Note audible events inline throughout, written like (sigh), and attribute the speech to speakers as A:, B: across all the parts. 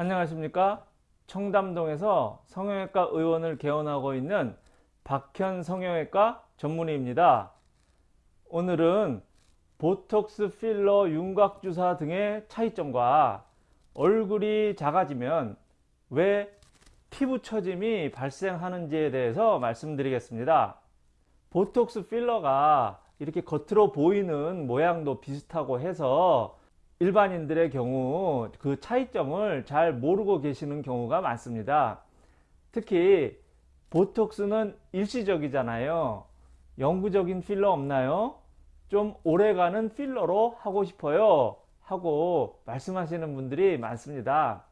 A: 안녕하십니까? 청담동에서 성형외과 의원을 개원하고 있는 박현 성형외과 전문의입니다. 오늘은 보톡스 필러 윤곽주사 등의 차이점과 얼굴이 작아지면 왜 피부 처짐이 발생하는지에 대해서 말씀드리겠습니다. 보톡스 필러가 이렇게 겉으로 보이는 모양도 비슷하고 해서 일반인들의 경우 그 차이점을 잘 모르고 계시는 경우가 많습니다. 특히 보톡스는 일시적이잖아요. 영구적인 필러 없나요? 좀 오래가는 필러로 하고 싶어요. 하고 말씀하시는 분들이 많습니다.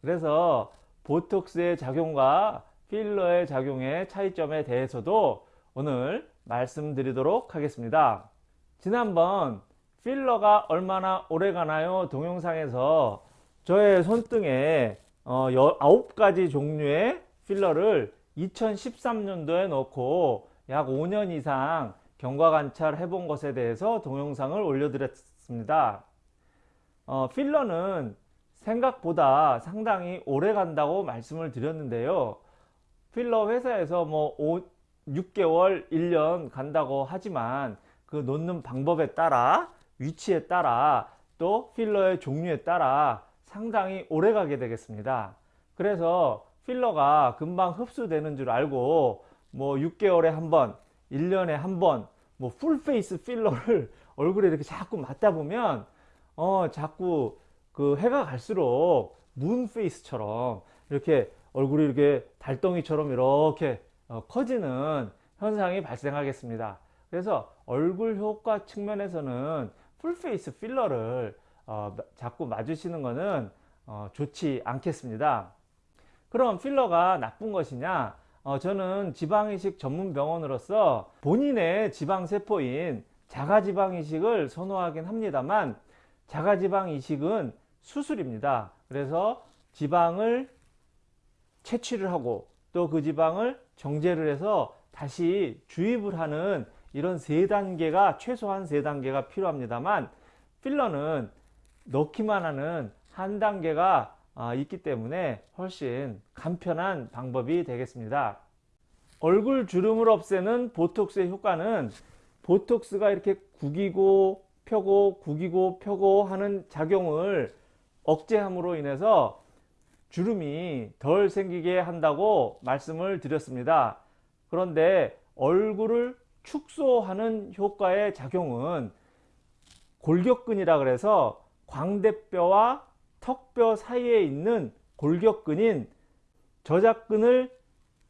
A: 그래서 보톡스의 작용과 필러의 작용의 차이점에 대해서도 오늘 말씀드리도록 하겠습니다. 지난번 필러가 얼마나 오래 가나요? 동영상에서 저의 손등에 어, 9가지 종류의 필러를 2013년도에 넣고 약 5년 이상 경과 관찰 해본 것에 대해서 동영상을 올려드렸습니다. 어, 필러는 생각보다 상당히 오래 간다고 말씀을 드렸는데요. 필러 회사에서 뭐 5, 6개월, 1년 간다고 하지만 그 놓는 방법에 따라 위치에 따라 또 필러의 종류에 따라 상당히 오래 가게 되겠습니다. 그래서 필러가 금방 흡수되는 줄 알고 뭐 6개월에 한 번, 1년에 한 번, 뭐 풀페이스 필러를 (laughs) 얼굴에 이렇게 자꾸 맞다 보면 어 자꾸 그 해가 갈수록 문페이스처럼 이렇게 얼굴이 이렇게 달덩이처럼 이렇게 어, 커지는 현상이 발생하겠습니다. 그래서 얼굴 효과 측면에서는 풀페이스 필러를 어, 자꾸 맞으시는 것은 어, 좋지 않겠습니다. 그럼 필러가 나쁜 것이냐? 어, 저는 지방이식 전문 병원으로서 본인의 지방세포인 자가지방이식을 선호하긴 합니다만 자가지방이식은 수술입니다. 그래서 지방을 채취를 하고 또 그 지방을 정제를 해서 다시 주입을 하는 이런 세 단계가 최소한 세 단계가 필요합니다만 필러는 넣기만 하는 한 단계가 아, 있기 때문에 훨씬 간편한 방법이 되겠습니다. 얼굴 주름을 없애는 보톡스의 효과는 보톡스가 이렇게 구기고 펴고 구기고 펴고 하는 작용을 억제함으로 인해서 주름이 덜 생기게 한다고 말씀을 드렸습니다. 그런데 얼굴을 축소하는 효과의 작용은 골격근이라 그래서 광대뼈와 턱뼈 사이에 있는 골격근인 저작근을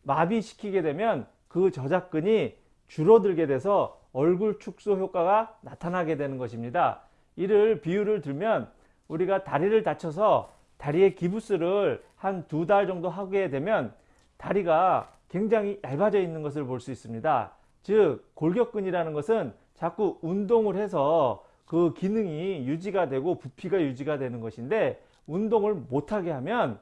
A: 마비시키게 되면 그 저작근이 줄어들게 돼서 얼굴 축소 효과가 나타나게 되는 것입니다. 이를 비유를 들면 우리가 다리를 다쳐서 다리에 기부스를 한 두 달 정도 하게 되면 다리가 굉장히 얇아져 있는 것을 볼 수 있습니다. 즉 골격근이라는 것은 자꾸 운동을 해서 그 기능이 유지가 되고 부피가 유지가 되는 것인데 운동을 못하게 하면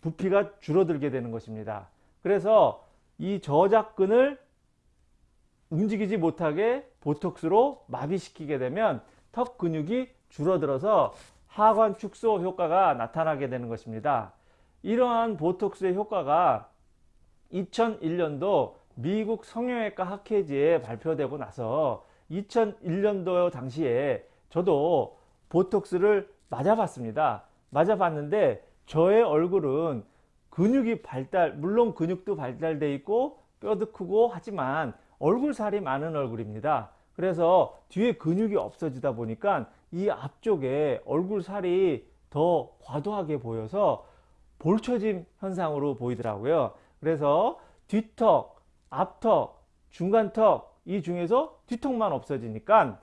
A: 부피가 줄어들게 되는 것입니다. 그래서 이 저작근을 움직이지 못하게 보톡스로 마비시키게 되면 턱 근육이 줄어들어서 하관 축소 효과가 나타나게 되는 것입니다. 이러한 보톡스의 효과가 2001년도 미국 성형외과 학회지에 발표되고 나서 2001년도 당시에 저도 보톡스를 맞아봤습니다. 맞아봤는데 저의 얼굴은 근육이 발달 물론 근육도 발달돼 있고 뼈도 크고 하지만 얼굴살이 많은 얼굴입니다. 그래서 뒤에 근육이 없어지다 보니까 이 앞쪽에 얼굴살이 더 과도하게 보여서 볼처짐 현상으로 보이더라고요. 그래서 뒤턱 앞턱, 중간턱 이 중에서 뒤턱만 없어지니까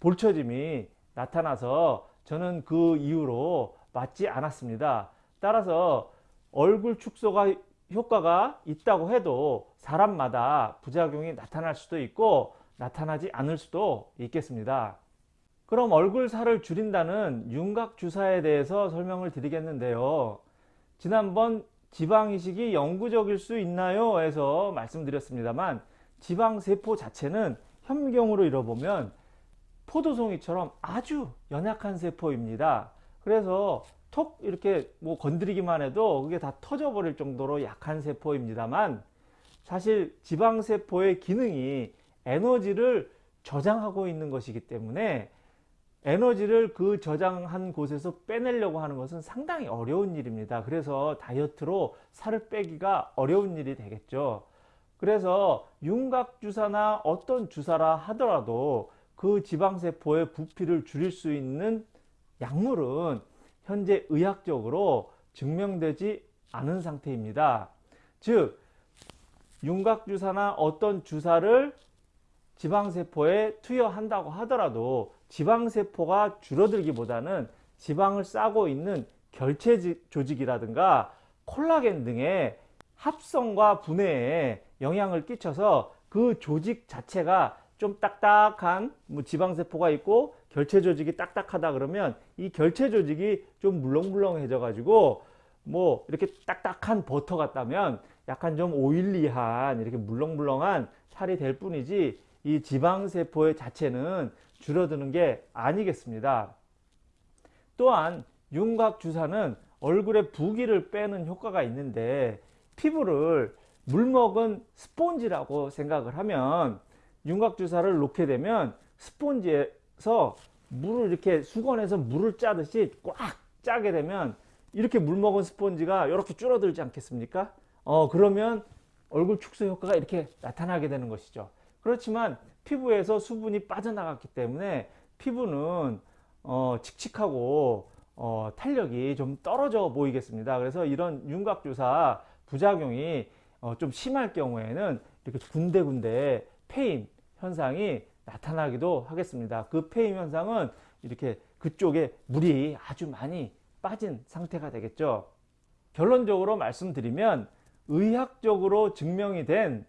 A: 볼처짐이 나타나서 저는 그 이후로 맞지 않았습니다. 따라서 얼굴 축소가 효과가 있다고 해도 사람마다 부작용이 나타날 수도 있고 나타나지 않을 수도 있겠습니다. 그럼 얼굴 살을 줄인다는 윤곽 주사에 대해서 설명을 드리겠는데요. 지난번 지방이식이 영구적일 수 있나요? 해서 말씀드렸습니다만 지방세포 자체는 현경으로 잃어보면 포도송이처럼 아주 연약한 세포입니다. 그래서 톡 이렇게 뭐 건드리기만 해도 그게 다 터져버릴 정도로 약한 세포입니다만 사실 지방세포의 기능이 에너지를 저장하고 있는 것이기 때문에 에너지를 그 저장한 곳에서 빼내려고 하는 것은 상당히 어려운 일입니다. 그래서 다이어트로 살을 빼기가 어려운 일이 되겠죠. 그래서 윤곽주사나 어떤 주사라 하더라도 그 지방세포의 부피를 줄일 수 있는 약물은 현재 의학적으로 증명되지 않은 상태입니다. 즉 윤곽주사나 어떤 주사를 지방세포에 투여한다고 하더라도 지방세포가 줄어들기보다는 지방을 싸고 있는 결체 조직이라든가 콜라겐 등의 합성과 분해에 영향을 끼쳐서 그 조직 자체가 좀 딱딱한 뭐 지방세포가 있고 결체 조직이 딱딱하다 그러면 이 결체 조직이 좀 물렁물렁해져 가지고 뭐 이렇게 딱딱한 버터 같다면 약간 좀 오일리한 이렇게 물렁물렁한 살이 될 뿐이지 이 지방세포의 자체는 줄어드는 게 아니겠습니다. 또한 윤곽주사는 얼굴에 부기를 빼는 효과가 있는데 피부를 물먹은 스폰지라고 생각을 하면 윤곽주사를 놓게 되면 스폰지에서 물을 이렇게 수건에서 물을 짜듯이 꽉 짜게 되면 이렇게 물먹은 스폰지가 이렇게 줄어들지 않겠습니까? 어 그러면 얼굴 축소 효과가 이렇게 나타나게 되는 것이죠. 그렇지만 피부에서 수분이 빠져나갔기 때문에 피부는 어, 칙칙하고 어, 탄력이 좀 떨어져 보이겠습니다. 그래서 이런 윤곽주사 부작용이 어, 좀 심할 경우에는 이렇게 군데군데 패인 현상이 나타나기도 하겠습니다. 그 패인 현상은 이렇게 그쪽에 물이 아주 많이 빠진 상태가 되겠죠. 결론적으로 말씀드리면 의학적으로 증명이 된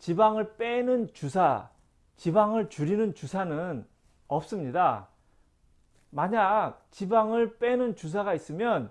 A: 지방을 빼는 주사, 지방을 줄이는 주사는 없습니다. 만약 지방을 빼는 주사가 있으면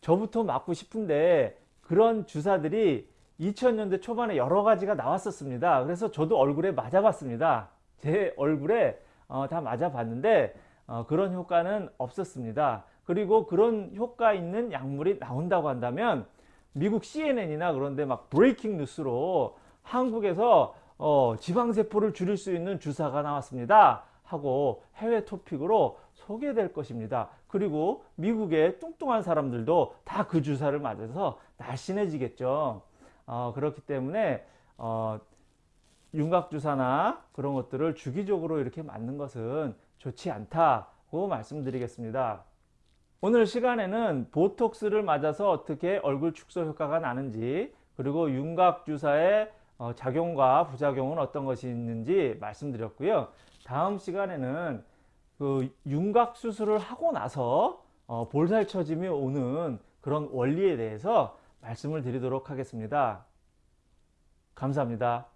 A: 저부터 맞고 싶은데 그런 주사들이 2000년대 초반에 여러 가지가 나왔었습니다. 그래서 저도 얼굴에 맞아 봤습니다. 제 얼굴에 어, 다 맞아 봤는데 어, 그런 효과는 없었습니다. 그리고 그런 효과 있는 약물이 나온다고 한다면 미국 CNN이나 그런데 막 브레이킹 뉴스로 한국에서 어, 지방세포를 줄일 수 있는 주사가 나왔습니다. 하고 해외 토픽으로 소개될 것입니다. 그리고 미국의 뚱뚱한 사람들도 다 그 주사를 맞아서 날씬해지겠죠. 어, 그렇기 때문에 어, 윤곽주사나 그런 것들을 주기적으로 이렇게 맞는 것은 좋지 않다고 말씀드리겠습니다. 오늘 시간에는 보톡스를 맞아서 어떻게 얼굴 축소 효과가 나는지 그리고 윤곽주사의 어, 작용과 부작용은 어떤 것이 있는지 말씀드렸고요. 다음 시간에는 그 윤곽 수술을 하고 나서 어, 볼살 처짐이 오는 그런 원리에 대해서 말씀을 드리도록 하겠습니다. 감사합니다.